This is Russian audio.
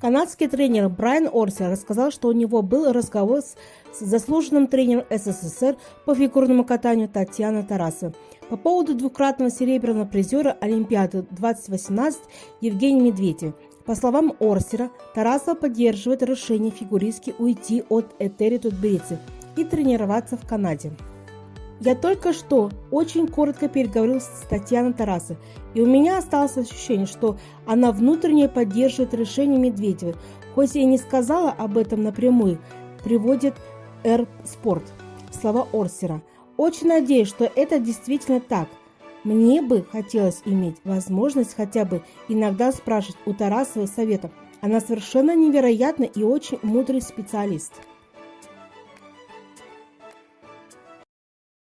Канадский тренер Брайан Орсер рассказал, что у него был разговор с заслуженным тренером СССР по фигурному катанию Татьяной Тарасовой по поводу двукратного серебряного призера Олимпиады 2018 Евгения Медведева. По словам Орсера, Тарасова поддерживает решение фигуристки уйти от Этери Тутберидзе и тренироваться в Канаде. Я только что очень коротко переговорил с Татьяной Тарасовой, и у меня осталось ощущение, что она внутренне поддерживает решение Медведевой, хоть и не сказала об этом напрямую, приводит Р Спорт. Слова Орсера. Очень надеюсь, что это действительно так. Мне бы хотелось иметь возможность хотя бы иногда спрашивать у Тарасовой совета. Она совершенно невероятна и очень мудрый специалист.